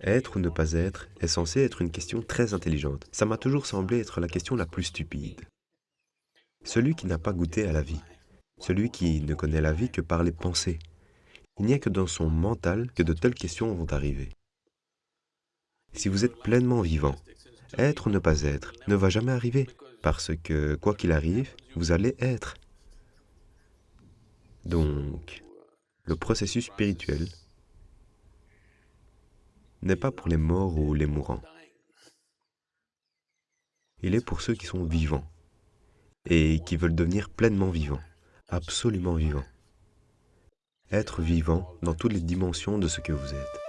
Être ou ne pas être est censé être une question très intelligente. Ça m'a toujours semblé être la question la plus stupide. Celui qui n'a pas goûté à la vie, celui qui ne connaît la vie que par les pensées, il n'y a que dans son mental que de telles questions vont arriver. Si vous êtes pleinement vivant, être ou ne pas être ne va jamais arriver, parce que, quoi qu'il arrive, vous allez être. Donc, le processus spirituel n'est pas pour les morts ou les mourants. Il est pour ceux qui sont vivants et qui veulent devenir pleinement vivants, absolument vivants. Être vivant dans toutes les dimensions de ce que vous êtes.